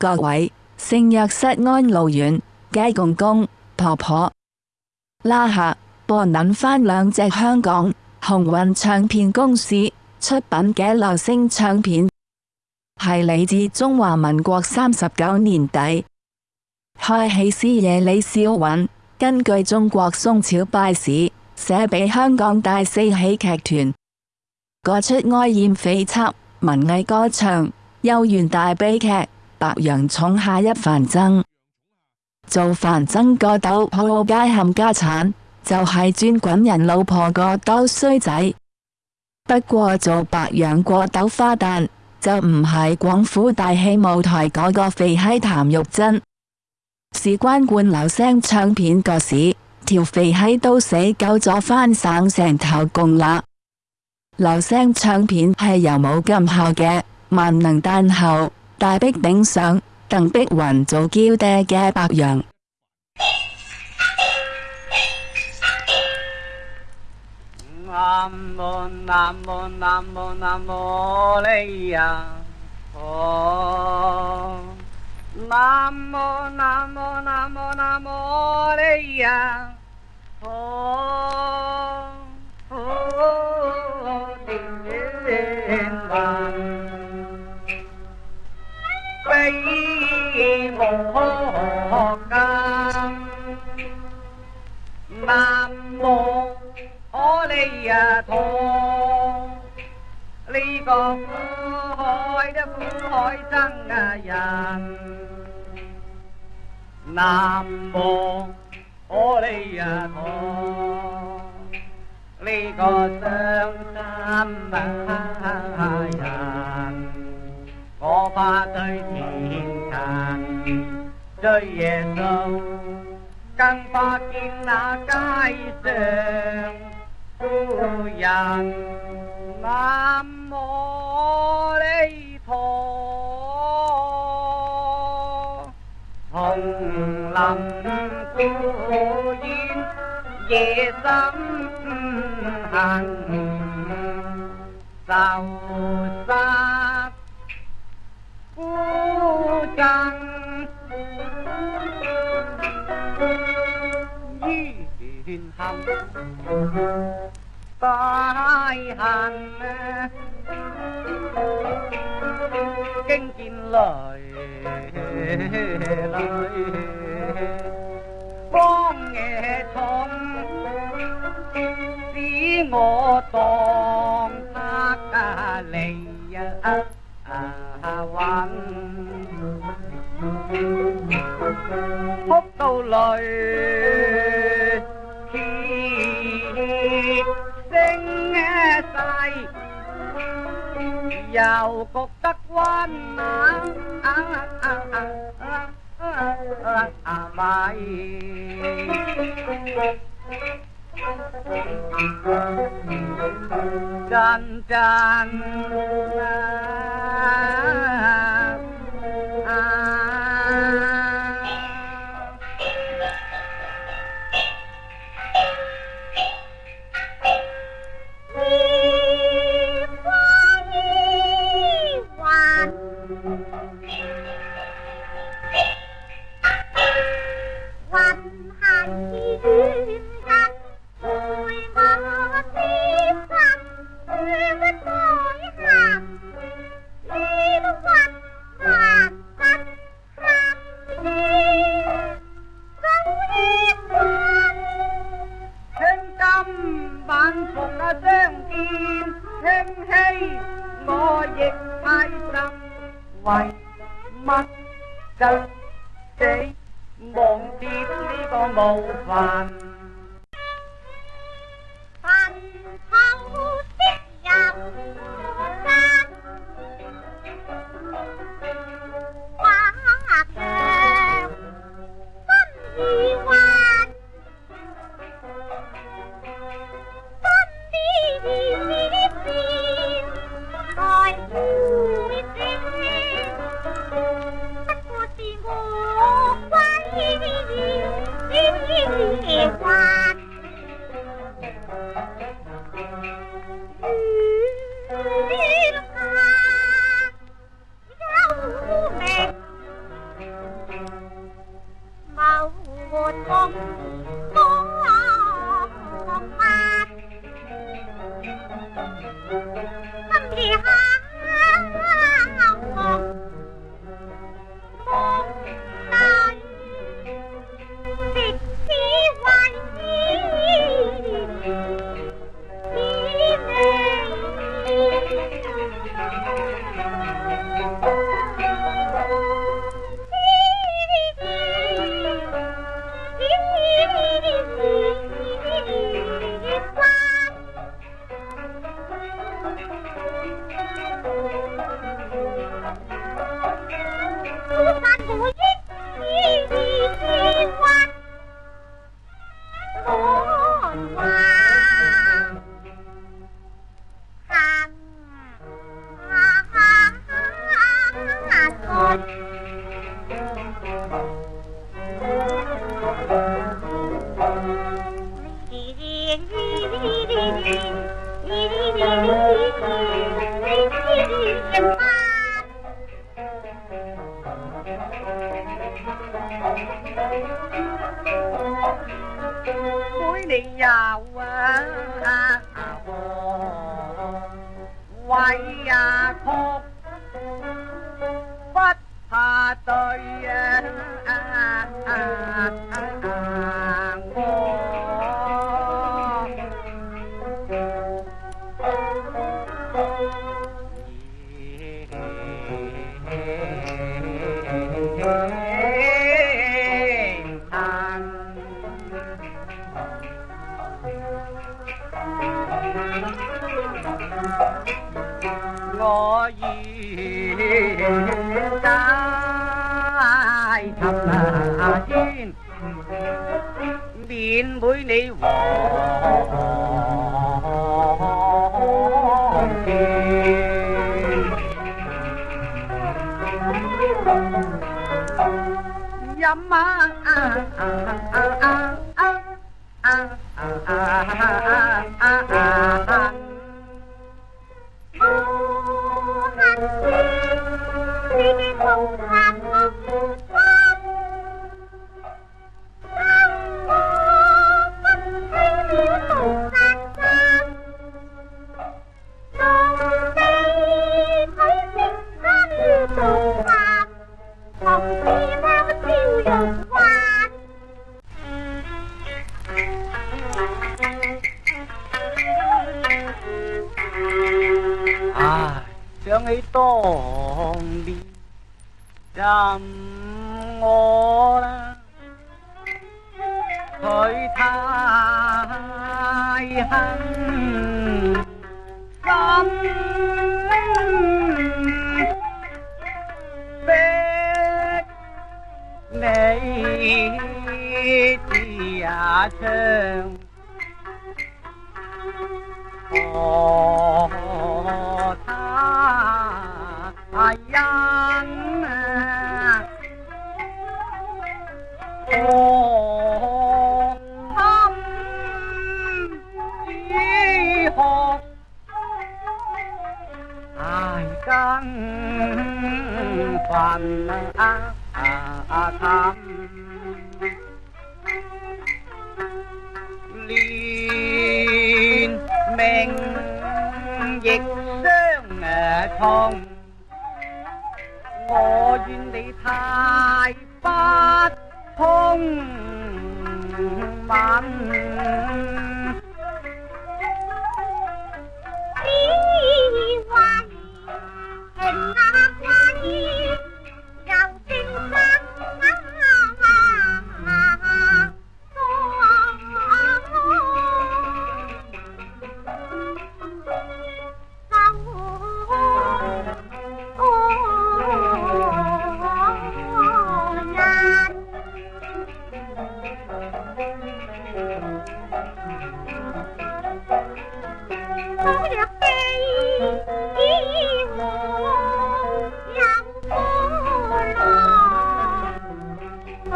各位圣約瑟安老院嘅公公婆婆，拉下播撚翻兩隻香港紅運唱片公司出品嘅流星唱片，係嚟自中華民國三十九年底。開喜師爺李少雲根據中國宋朝拜史寫俾香港大四喜劇團嗰出哀艳悱惻文藝歌唱幽怨大悲劇《白楊寵下一凡僧》，做凡僧個斗鋪街冚家產，就係專滾人老婆個斗衰仔。不過做白楊過斗花旦就唔係廣府大戏舞台嗰個肥閪譚玉珍。事關灌流聲唱片個市，條肥閪都死夠咗翻省成頭共啦。流聲唱片係由冇咁后嘅萬能單後大壁顶上邓碧云做娇爹嘅白羊。南無南無南無南無利呀，哦。南無南無南無南無利呀，哦 có hỏi đó cũng hỏi rằng à rằng nam mô, ô li à thọ. Ly có sơn tam hàng có ba tới thiên đàng rơi về sâu. Căn ba kiến là cái sơn tu nam mô đây thọ hồng lòng cứu yên, về sớm hàng sâu xa phú trang Hãy subscribe cho kênh Ghiền Mì Gõ Để không bỏ lỡ những video hấp dẫn tai hàn. Kinh chín lời lời. Con nghe thông tí ngộ tòng ta cả lầy à, hoàng phúc câu lời 声细，又觉得温暖，咪真真 thêm hay có dịch ai trăm ngoài mắt chân thế bọn tiếp đi có màu vàng. Hãy subscribe cho kênh Ghiền Mì Gõ Để không 风平浪我愿带寻那天，免每你黄泉。饮啊啊啊啊啊啊啊啊啊啊 chẳng ấy đi. Đàm ngô Thời thai hăng. Tâm Bết Nấy Thì à 啊呀！哦，心如何？爱更烦啊啊啊！liên mệnh dịch 痛，我怨你太不通敏。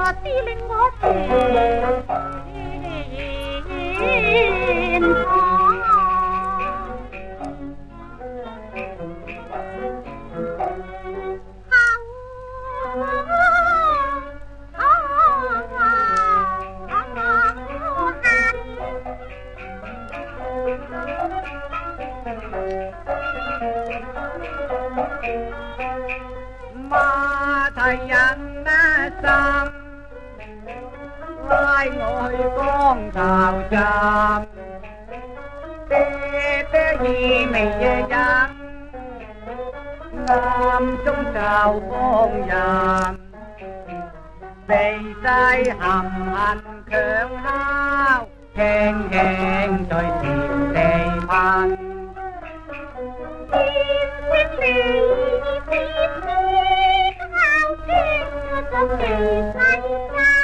我知令我全马太阳那上。lai ngồi con tàu chạm. Tê tê gì mày về chạm nam trong tàu con dạm đầy tay hầm anh khương hao. Khen khen tôi tìm đầy phan Hãy subscribe cho kênh Ghiền Mì Gõ Để không bỏ lỡ những video hấp dẫn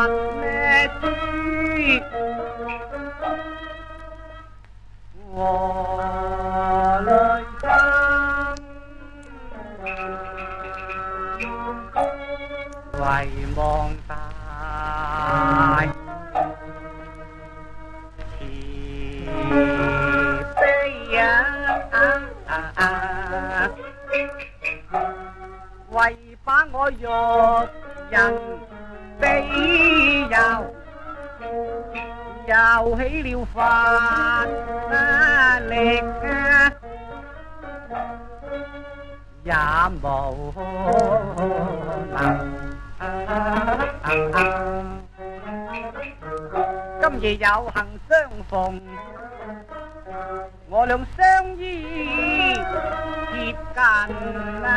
万，为望他，痴痴呀，为把我育人。比游，又起了法力啊，也无能。今夜有幸相逢，我俩相依贴近啊！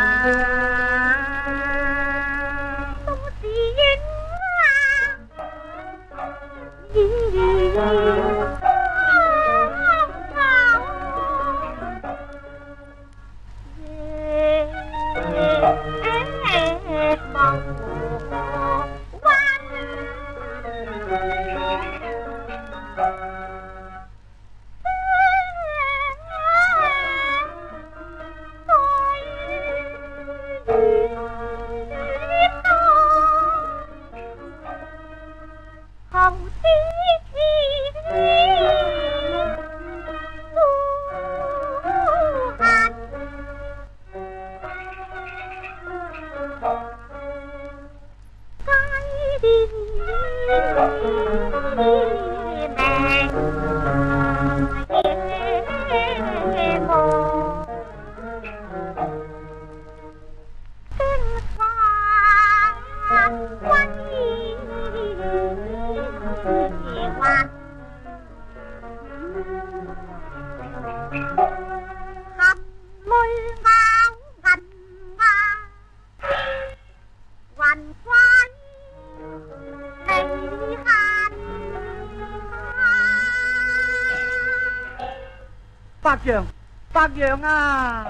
白杨，白杨啊，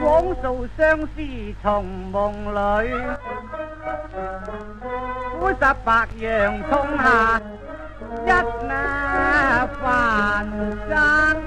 枉诉相思，从梦里。乌石白杨冲下，一那万山。